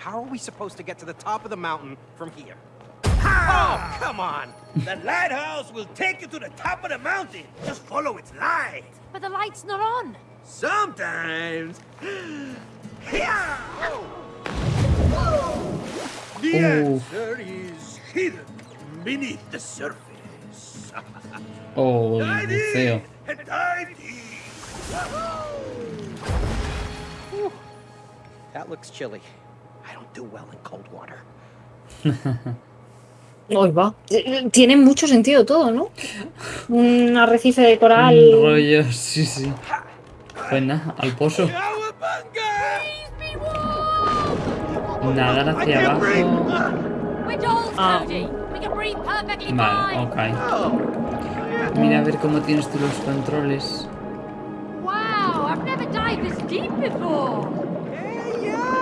How are we supposed to get to the top of the mountain from here? Oh, come on! The lighthouse will take you to the top of the mountain. Just follow its light. But the light's not on. Sometimes. Yeah! The Oh. answer is hidden beneath the surface. Oh, Dive in and dive. That looks chilly. Hoy va. Tiene mucho sentido todo, ¿no? Un arrecife de Un coral. rollo, sí, sí. Pues nada, al pozo. Nadar hacia abajo. Ah. Vale, ok. Mira a ver cómo tienes tú los controles. Wow, I've never dived this deep before.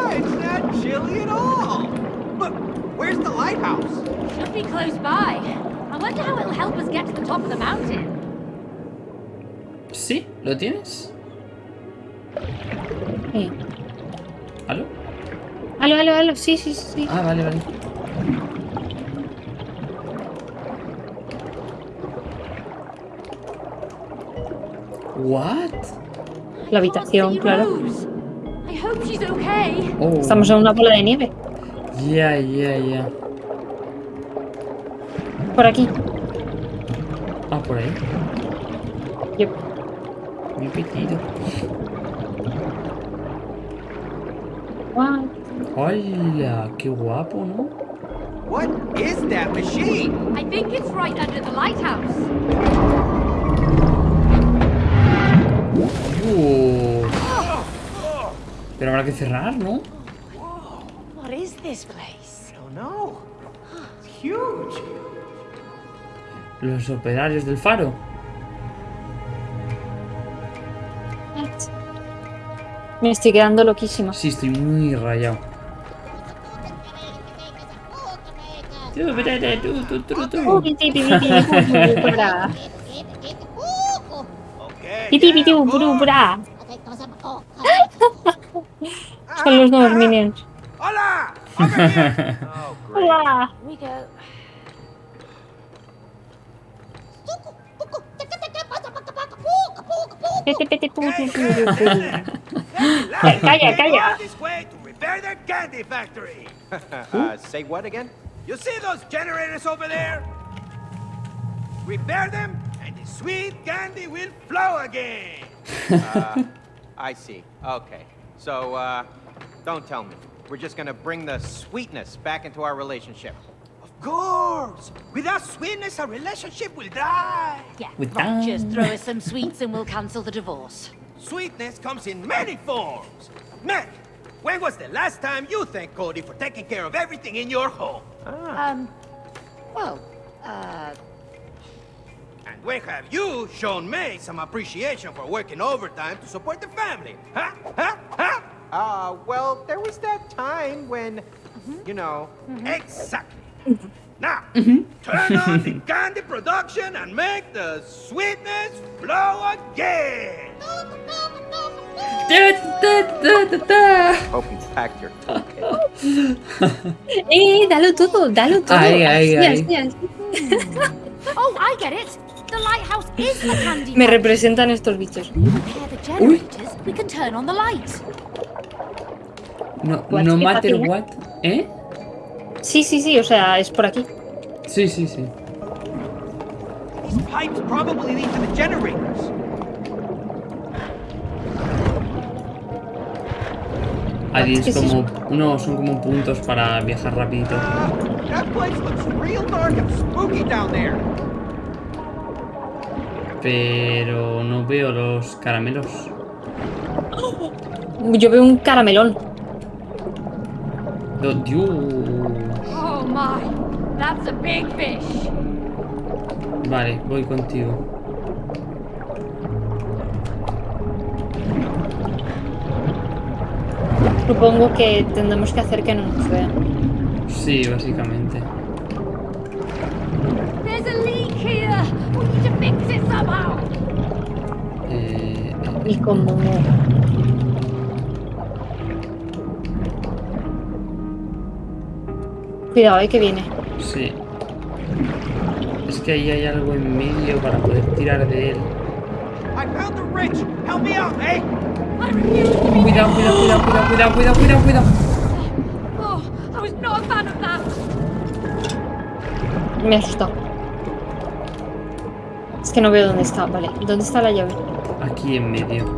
Hey, yeah, it's not chilly at all. Look, where's the lighthouse? Should be close by. I wonder how it'll help us get to the top of the mountain. ¿Sí? ¿Lo tienes? Sí. ¿Aló? Aló, aló, aló. Sí, sí, sí. sí. Ah, vale, vale. What? La habitación, claro. Rose. I hope she's okay. Oh. Estamos en una bola de nieve. Ya, ya, ya. Por aquí. Ah, por ahí. Yep. Me he perdido. Guau. ¡Hola! ¡Qué guapo, ¿no? What is that machine? I think it's right under the lighthouse. Dios. Pero habrá que cerrar, ¿no? What is this place? I don't know. It's huge. Los operarios del faro. Me estoy quedando loquísima. Sí, estoy muy rayado. Son los nuevos minions. Hola! Over here! Oh, great. Hola. Here we go. Pete, pete, puru, Hey, puru, hey, puru. hey, hey. Calla, They calla. go this way to repair their candy factory. uh, say what again? You see those generators over there? Repair them, and the sweet candy will flow again. Uh, I see. Okay. So, uh, don't tell me. We're just gonna bring the sweetness back into our relationship. Of course. Without sweetness, our relationship will die. Yeah, With right, just throw us some sweets and we'll cancel the divorce. Sweetness comes in many forms. Meg, when was the last time you thanked Cody for taking care of everything in your home? Um, well, uh, And when have you shown May some appreciation for working overtime to support the family? Huh? Huh? Huh? Uh, well, there was that time when, you know, mm-hmm. Exactly. Mm-hmm. Now, mm-hmm. turn on the candy production and make the sweetness flow again. Da hope you packed your toolkit. Eh, dalo todo, dalo todo. Ahí, ahí, Así, ahí. así, así. oh, I get it. The lighthouse is the candy. Me representan estos bichos. Repair the generators. We can turn on the light. No, no matter what. ¿Eh? Sí, sí, sí, o sea, es por aquí. Sí, sí, sí. Pipes probably lead to the generators. Ahí ¿Qué es como. No, son como puntos para viajar rapidito. Pero no veo los caramelos. Yo veo un caramelón. Oh my, that's a big fish. Vale, voy contigo. Supongo que tendremos que hacer que no nos vean. Sí, básicamente. There's a leak here. Cuidado, eh, que viene. Sí. Es que ahí hay algo en medio para poder tirar de él. Eh? Cuidado, cuidado, cuidado, cuidado, cuidado, cuidado, cuidado, cuidado. Oh. Me ha asustado. Es que no veo dónde está. Vale, ¿dónde está la llave? Aquí en medio.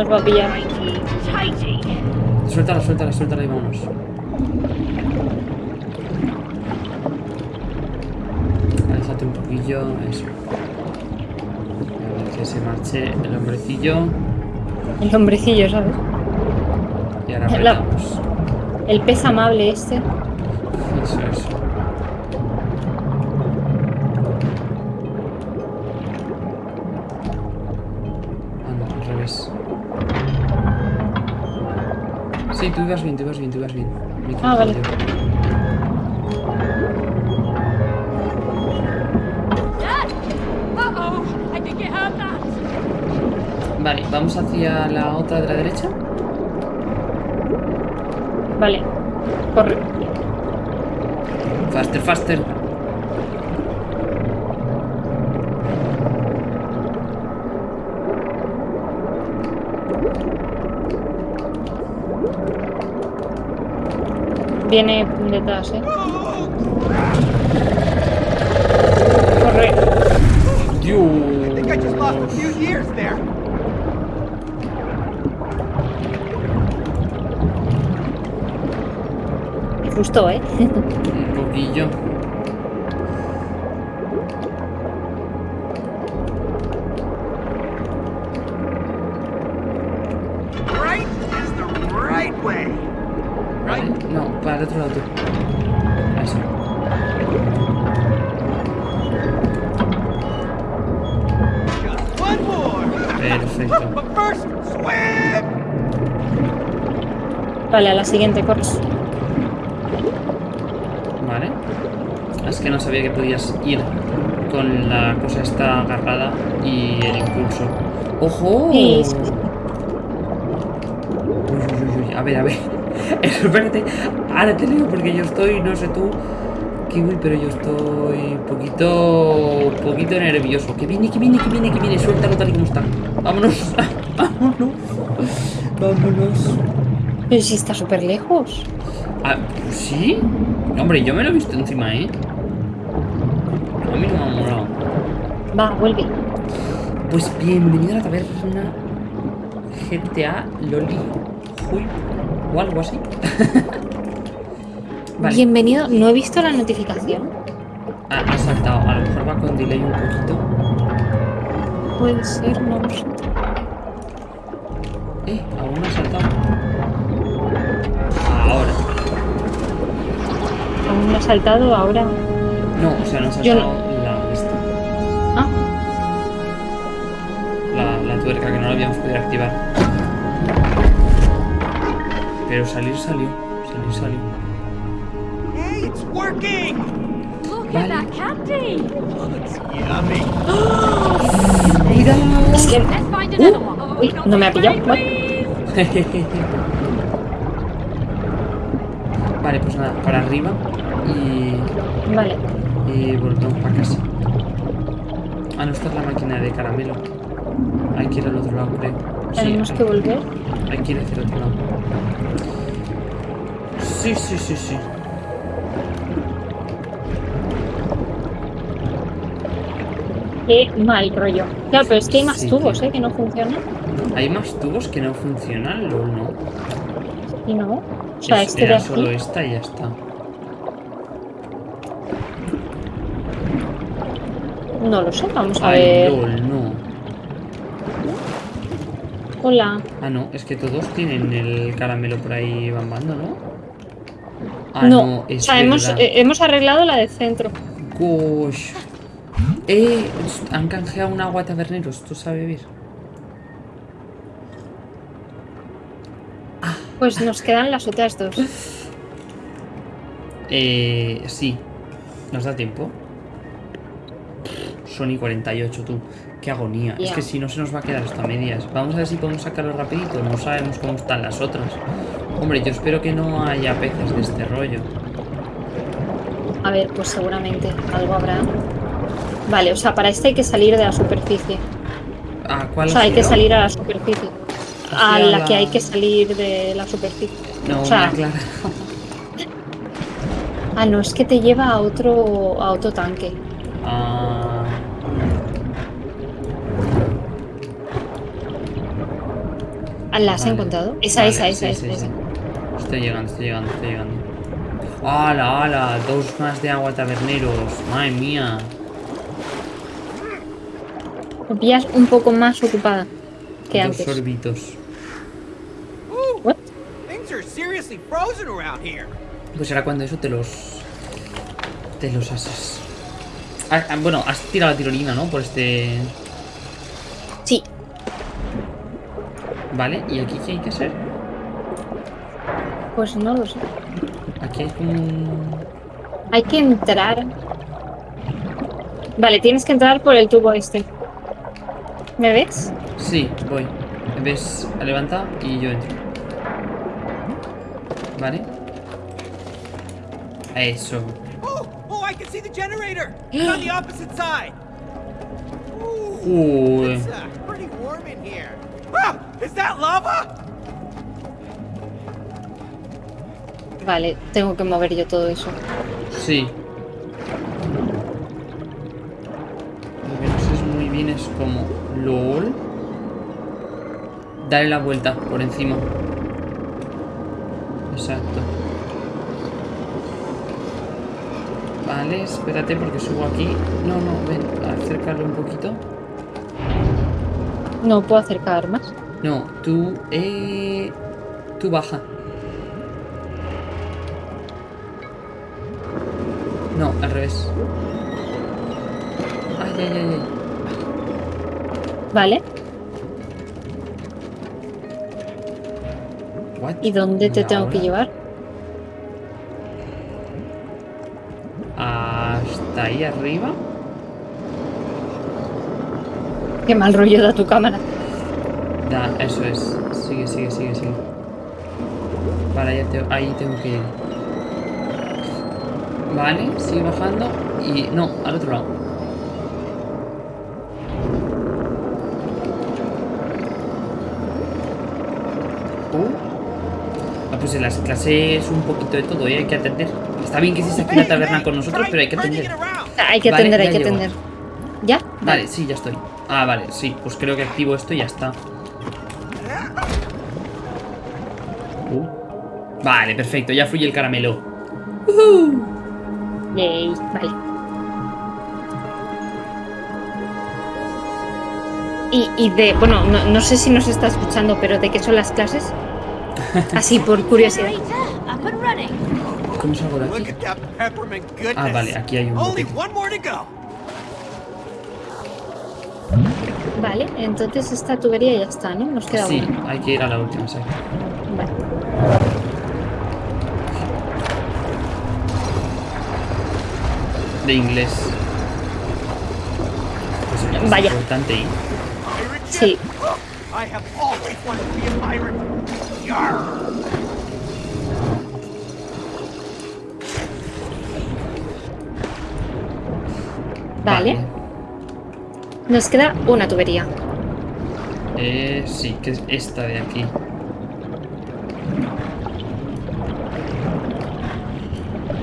Nos va a pillar. Suéltala, suéltala, suéltala y vámonos. Aléjate un poquillo, eso. A ver que se marche el hombrecillo. El hombrecillo, ¿sabes? Y ahora La-. El pez amable este. Eso, eso. Tú ibas bien, tú ibas bien, tú ibas bien. Ah, vale. Vale, vamos hacia la otra de la derecha. Vale. Corre. Faster, faster. Viene detrás, eh. Corre. I think I just lost a few years there. Me gustó, eh. Un poquillo. Vale, a la siguiente, corre. Vale. Es que no sabía que podías ir con la cosa esta agarrada y el impulso. ¡Ojo! Sí. Uy, uy, uy, uy. A ver, a ver. Espérate. Ahora te leo porque yo estoy, no sé tú, Kiwi, pero yo estoy poquito, poquito nervioso. Que viene, que viene, que viene, que viene. Suéltalo tal y como está. Vámonos. Vámonos. Vámonos. Pero si está súper lejos. Ah, ¿sí? Hombre, yo me lo he visto encima, ¿eh? A mí no me ha molado. Va, vuelve. Pues bienvenido a la taberna GTA Loli Huy o algo así. vale. Bienvenido. No he visto la notificación. Ah, ha saltado. A lo mejor va con delay un poquito. Puede ser, no lo sé. Eh, aún no ha saltado. Ahora. Aún no ha saltado, ahora. No, o sea, no ha saltado la esta. Ah, La, la tuerca que no la habíamos podido activar. Pero salir salió. Salir salió. Hey, it's working! Look Vale. at that candy. Yummy. ¡Cuidado! es que. Uy, no me ha pillado. vale, pues nada, para arriba y, Vale. y volvemos para casa. Ah, no, esta es la máquina de caramelo. Hay que ir al otro lado, creo. Sí, Tenemos hay, que volver. hay que ir hacia el otro lado. Sí, sí, sí, sí. Qué mal rollo. Claro, pero es que hay más Sí, tubos. ¿eh? Que no funcionan. Hay más tubos que no funcionan, LOL, no. Y no. O sea, Es- este de era aquí. solo esta y ya está. No lo sé, vamos a Ay, ver. LOL, no. Hola. Ah, no, es que todos tienen el caramelo por ahí bambando, ¿no? Ah, no, no, es o sea, hemos, eh, hemos arreglado la del centro. Gosh. Eh, han canjeado un agua taberneros, ¿tú sabes vivir? Pues nos quedan las otras dos. Eh, sí. ¿Nos da tiempo? Sony 48, tú. Qué agonía. Es que si no se nos va a quedar hasta medias. Vamos a ver si podemos sacarlo rapidito. No sabemos cómo están las otras. Hombre, yo espero que no haya peces de este rollo. A ver, pues seguramente algo habrá. Vale, o sea, para este hay que salir de la superficie. O ¿cuál sea, ha hay que salir a la superficie. A la la- que hay que salir de la superficie. No, o sea- una clara. Ah, no, es que te lleva a otro, a otro tanque. Ah, Ah, ¿La has Vale. encontrado? Esa, vale, esa, esa, sí, esa, sí, esa. Estoy llegando, estoy llegando, estoy llegando. ¡Hala, hala! Dos más de agua taberneros. ¡Madre mía! Pillas un poco más ocupada que Dos antes. sorbitos. Ooh, What? things are seriously frozen around here. Pues era cuando eso te los... Te los haces. Ah, ah, bueno, has tirado la tirolina, ¿no? Por este... Sí, Vale, ¿y aquí qué hay que hacer? pues no lo sé. Aquí hay como un... Hay que entrar. Vale, tienes que entrar por el tubo este. ¿Me ves? Sí, voy. ¿Ves? Levanta y yo entro. Vale. Eso. Oh, oh, I can see the generator. It's on the opposite side. Ooh, Uy. it's uh, pretty warm in here. Ah, is that lava? Vale, tengo que mover yo todo eso. Sí. Lo que no sé es muy bien es como... LOL. Dale la vuelta por encima. Exacto. Vale, espérate porque subo aquí. No, no, ven, acércalo un poquito. No puedo acercar más. No, tú... Eh... Tú baja. No, al revés. Ay, ay, ay, ay. Vale, ¿y dónde te ¿Y tengo que llevar? Hasta ahí arriba. Qué mal rollo da tu cámara. Da, eso es. Sigue, sigue, sigue, sigue. Para allá te- ahí tengo que ir. Vale, sigue bajando. Y. No, al otro lado. Pues en las clases un poquito de todo, ¿eh? hay que atender. Está bien que estés aquí en la taberna con nosotros, pero hay que atender. hay que Vale, atender, hay que llego. atender. ¿Ya? Vale, sí, ya estoy. Ah, vale, sí. Pues creo que activo esto y ya está. Uh. Vale, perfecto. Ya fluye el caramelo. Yay, vale. Y, y de, bueno, no, no sé si nos está escuchando, pero ¿de qué son las clases? Así por curiosidad. ¿Cómo salgo de aquí? Ah, vale, aquí hay un bote. Vale, entonces esta tubería ya está, ¿no? Nos queda Sí, una. hay que ir a la última, sí. Vale. De inglés. Pues es Vaya. importante y... Sí. I have always wanted to be a pirate. Vale. Nos queda una tubería. Eh, sí, que es esta de aquí.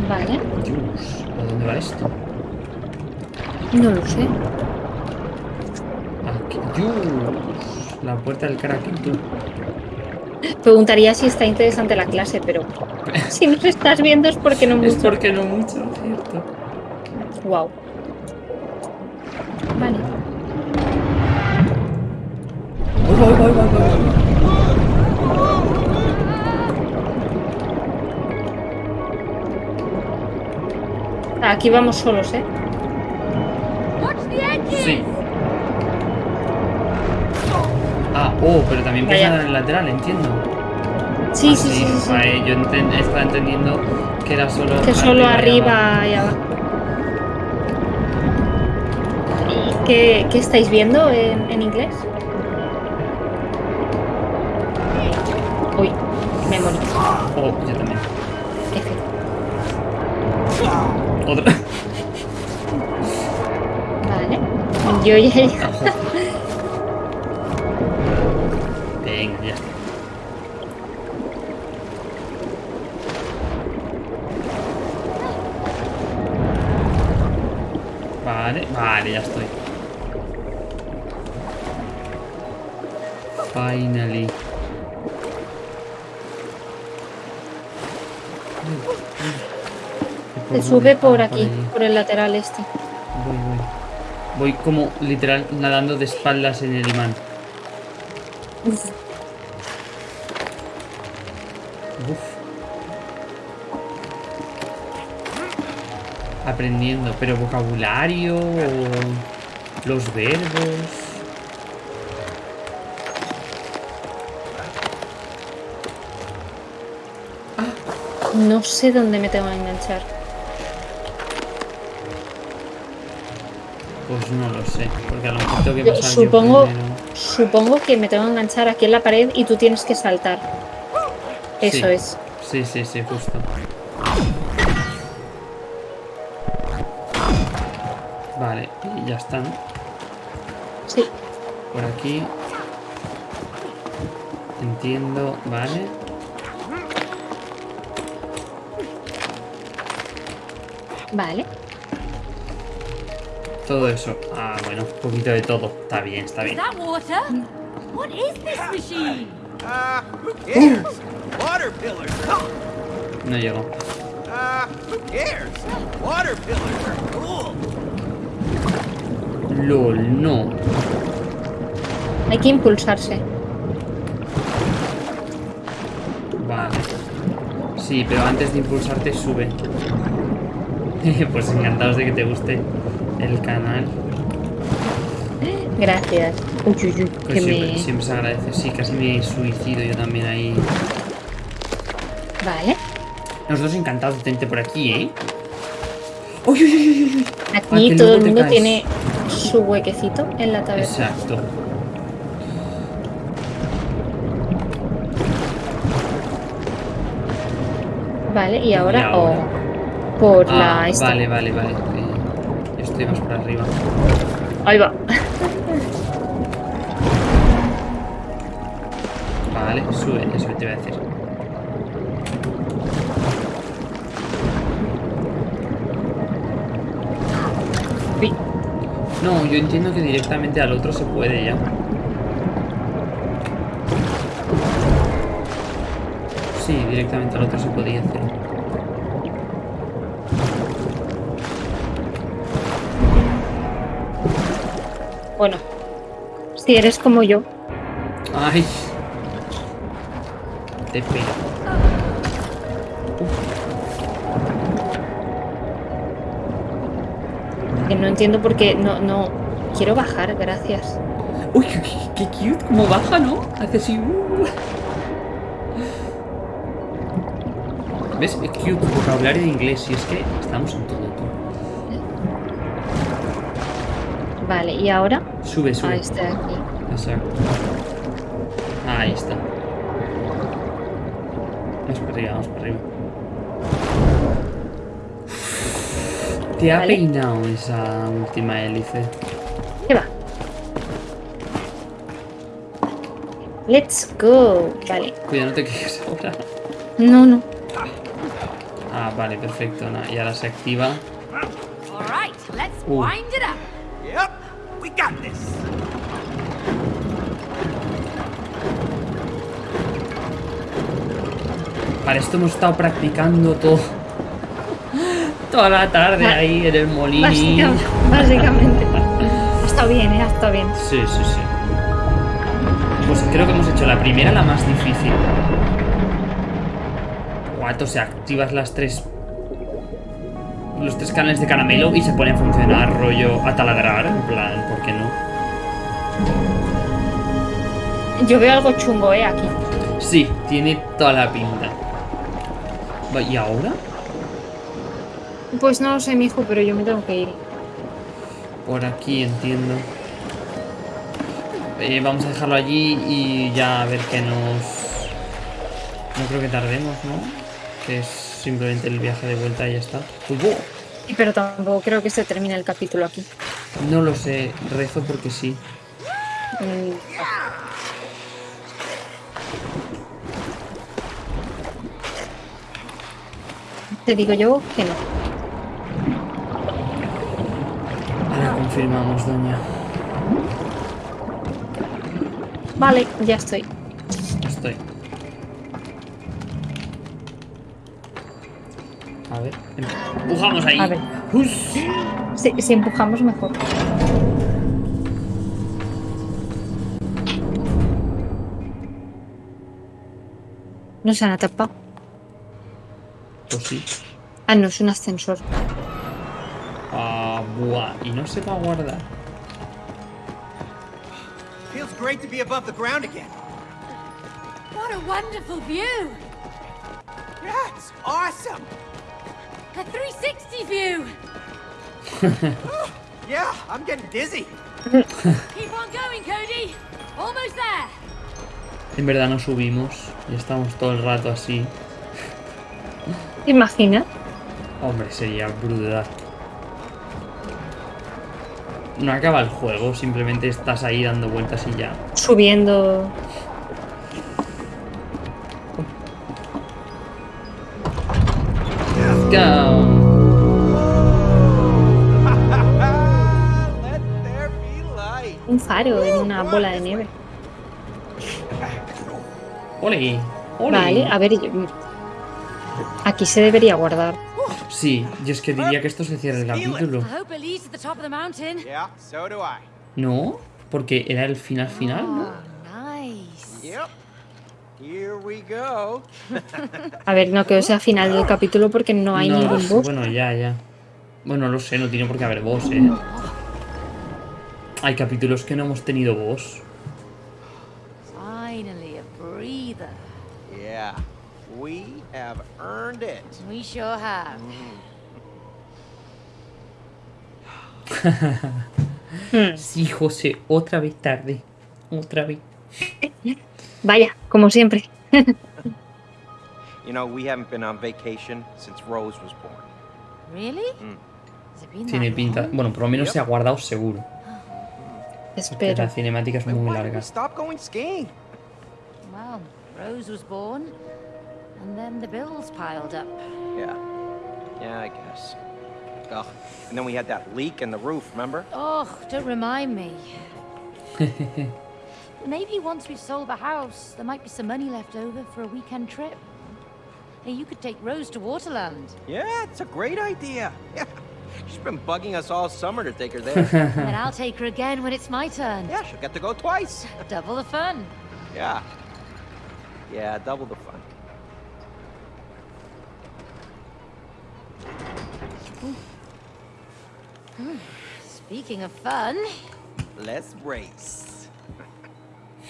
Vale. Dios, ¿a dónde va esto? No lo sé. Aquí. Dios, la puerta del Kraken, tú. Preguntaría si está interesante la clase, pero si nos estás viendo es porque no Es mucho. porque no mucho, ¿cierto? Wow. Vale. Uy, uy, uy. Aquí vamos solos, ¿eh? Sí. Ah, oh, pero también nadar en el lateral, entiendo. Sí, Ah, sí, sí, sí, sí. Vale, yo enten- estaba entendiendo que era solo. Que solo arriba y abajo. ¿Y qué, qué estáis viendo en, en inglés? Uy, me morí. Oh, yo también. F. Otra. Vale. Yo ya he Vale, ya estoy. Finally. Se sube por Ah, aquí, por el lateral este. Voy, voy. Voy como literal nadando de espaldas en el imán. Aprendiendo, pero vocabulario o los verbos. No sé dónde me tengo que enganchar. Pues no lo sé, porque a lo mejor tengo que Yo pasar yo supongo, primero. supongo que me tengo que enganchar aquí en la pared y tú tienes que saltar. Eso Sí. es. Sí, sí, sí, justo. Ya está, ¿no? Sí. Por aquí. Entiendo, vale. Vale. Todo eso. Ah, bueno, un poquito de todo. Está bien, está bien. What is this machine? Uh, who cares? Water pillars. No llego. Uh, who cares? Water pillars are cool. LOL, no. Hay que impulsarse. Vale. Sí, pero antes de impulsarte sube. pues encantados de que te guste el canal. Gracias. Uy, uy, uy, Pues que siempre, me... siempre se agradece. Sí, casi me suicido yo también ahí. Vale. Nosotros encantados de tenerte por aquí, ¿eh? ¡Uy, uy, uy, uy, Aquí todo el mundo caes. tiene su huequecito en la taberna. Exacto. Vale, y ahora, ahora? oh, por Ah, la esta. vale, vale, vale. Yo estoy más por arriba. Ahí va. Vale, sube, eso te iba a decir. No, yo entiendo que directamente al otro se puede ya. Sí, directamente al otro se podía hacer. Bueno, si eres como yo, Ay. Te pego. No entiendo por qué no, no quiero bajar, gracias. Uy, qué, qué cute, como baja, ¿no? Hace así. uh. ¿Ves? Es cute, vocabulario de inglés. Y es que estamos en todo, tú. Vale, y ahora Sube, sube. a de aquí. Exacto. Ahí está. Vamos para arriba, vamos para arriba. Te ha Vale. peinado esa última hélice. ¿Qué va? Let's go. Vale. Cuidado, no te quedes ahora. No, no. Ah, vale, perfecto. y ahora se activa. All right, let's Ooh. wind it up. Yep, we got this. Para esto hemos estado practicando todo. Toda la tarde ahí en el molino. Básicamente. básicamente. Está bien, ¿eh? Está bien. Sí, sí, sí. Pues creo que hemos hecho la primera la más difícil. Guato, se activas las tres los tres canales de caramelo y se pone a funcionar rollo a taladrar, en plan, ¿por qué no? Yo veo algo chungo, eh, aquí. Sí, tiene toda la pinta. ¿Y ahora? Pues no lo sé, mijo, pero yo me tengo que ir. Por aquí entiendo. Eh, vamos a dejarlo allí y ya a ver qué nos... No creo que tardemos, ¿no? Que es simplemente el viaje de vuelta y ya está. Pero tampoco creo que se termine el capítulo aquí. No lo sé, rezo porque sí. Mm, Te digo yo que no. Ahora confirmamos, doña. Vale, ya estoy. Estoy. A ver, empujamos ahí. A ver. Si, si empujamos mejor. No se han atrapado. Pues sí. Ah, no, es un ascensor. Ah, buah. Y no se va a guardar. Feels great to be above the ground again. What a wonderful view! Yeah, it's awesome. A 360 view! Yeah, I'm getting dizzy. Keep on going, Cody! Almost there! En verdad no subimos. Y estamos todo el rato así. ¿Te imaginas? Hombre, sería brutal. No acaba el juego, simplemente estás ahí dando vueltas y ya. Subiendo. Let's go. Un faro en una bola de nieve. Ole, ole. Vale, a ver. yo- Aquí se debería guardar. Sí, yo es que diría que esto se cierra el capítulo. ¿No? Porque era el final final, ¿no? Go. A ver, no que sea final del capítulo porque no hay No, ningún boss. Bueno, ya, ya. Bueno, lo sé, no tiene por qué haber boss, ¿eh? Hay capítulos que no hemos tenido boss. Earned it. We sure have. Sí, José, otra vez tarde. Otra vez. Vaya, como siempre. You know, we haven't been on vacation since Rose was born. Really? Mm. Has it been Tiene pinta. long? Bueno, por lo menos Yep. se ha guardado seguro. Porque Espera. la cinemática es Wait, muy why did we larga. stop going skiing? Well, Rose was born, and then the bills piled up. Yeah. Yeah, I guess. Ugh. And then we had that leak in the roof, remember? Oh, don't remind me. Maybe once we've sold the house, there might be some money left over for a weekend trip. Hey, you could take Rose to Waterland. Yeah, it's a great idea. Yeah. She's been bugging us all summer to take her there. and I'll take her again when it's my turn. yeah, she'll get to go twice. Double the fun. Yeah. Yeah, double the fun. Speaking of fun, Let's race.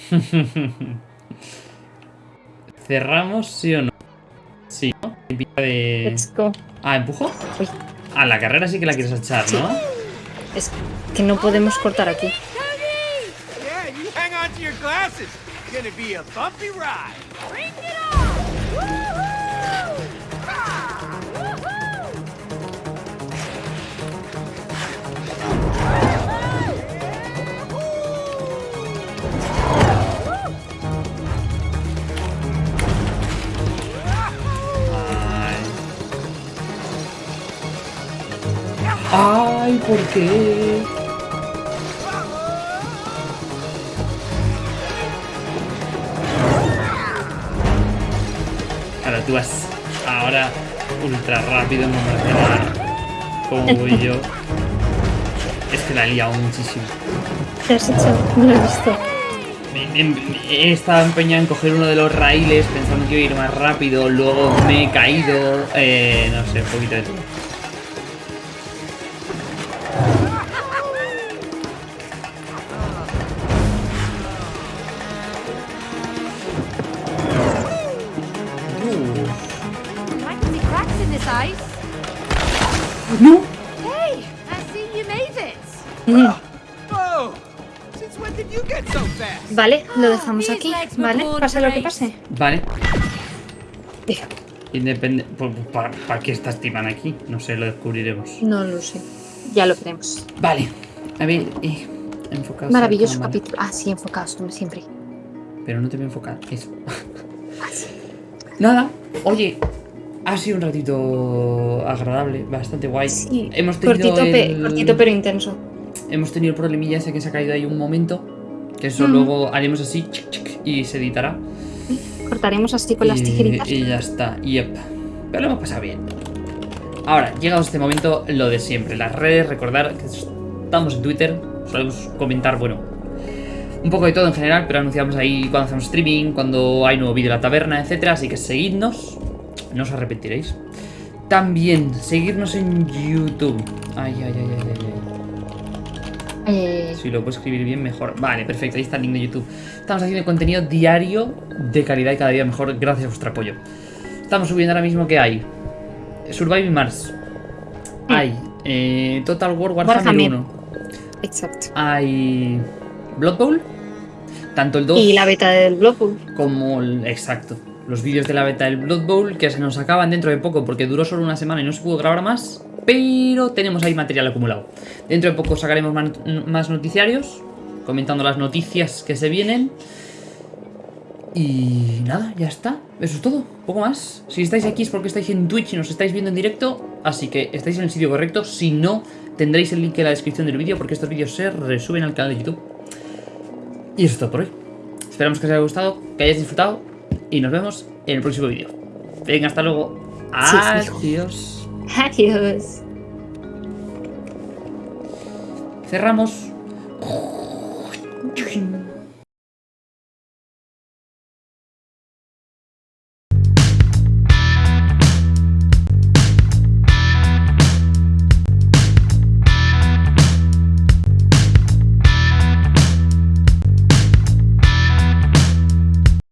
¿Cerramos, sí o no? Sí, ¿no? De... Let's go. Ah, ¿empujo? Uy, Ah, la carrera sí que la quieres echar, ¿no? es que no podemos cortar aquí. Yeah, you hang on to your glasses. It's gonna be a bumpy ride. Bring it on! ¿Por qué? Ahora tú vas ahora ultra rápido en Marcela. Como voy yo. Es que la he liado muchísimo. ¿Qué has hecho? No lo he visto. He estado empeñado en coger uno de los raíles pensando que iba a ir más rápido, luego me he caído, eh, no sé, un poquito de todo. Vale, lo dejamos aquí, ¿vale? Pase lo que pase. Vale. Independe... ¿Para qué estás timando aquí? No sé, lo descubriremos. No lo sé. Ya lo veremos. Vale. A ver, eh, enfocados. Maravilloso capítulo. Ah, sí, enfocados como siempre. Pero no te voy a enfocar. Eso. Ah. Nada. Oye, ha sido un ratito agradable, bastante guay. Sí, Hemos tenido cortito, pe- el- cortito pero intenso. Hemos tenido el problemilla ese que se ha caído ahí un momento. Que eso luego haremos así y se editará. Cortaremos así con las tijeritas. y ya está. Yep. Pero lo hemos pasado bien. Ahora, llegado a este momento, lo de siempre. Las redes, recordar que estamos en Twitter. Solemos comentar, bueno, un poco de todo en general, pero anunciamos ahí cuando hacemos streaming, cuando hay nuevo vídeo de la taberna, etcétera. Así que seguidnos, no os arrepentiréis. También, seguirnos en YouTube. Ay, ay, ay, ay, ay. Eh, Si lo puedo escribir bien, mejor. Vale, perfecto, ahí está el link de YouTube. Estamos haciendo contenido diario de calidad y cada día mejor gracias a vuestro apoyo. Estamos subiendo ahora mismo que hay Surviving Mars. Hay eh, Total War Warhammer, Warhammer. 1. exacto. Hay Blood Bowl. Tanto el 2 Y la beta del Blood Bowl. como el... Exacto. Los vídeos de la beta del Blood Bowl que se nos acaban dentro de poco porque duró solo una semana y no se pudo grabar más. Pero tenemos ahí material acumulado. Dentro de poco sacaremos más noticiarios, comentando las noticias que se vienen. Y nada, ya está. Eso es todo, poco más. Si estáis aquí es porque estáis en Twitch y nos estáis viendo en directo, así que estáis en el sitio correcto. Si no, tendréis el link en la descripción del vídeo porque estos vídeos se resuben al canal de YouTube. Y eso es todo por hoy. Esperamos que os haya gustado, que hayáis disfrutado y nos vemos en el próximo vídeo. Venga, hasta luego. Adiós. Adiós. Cerramos.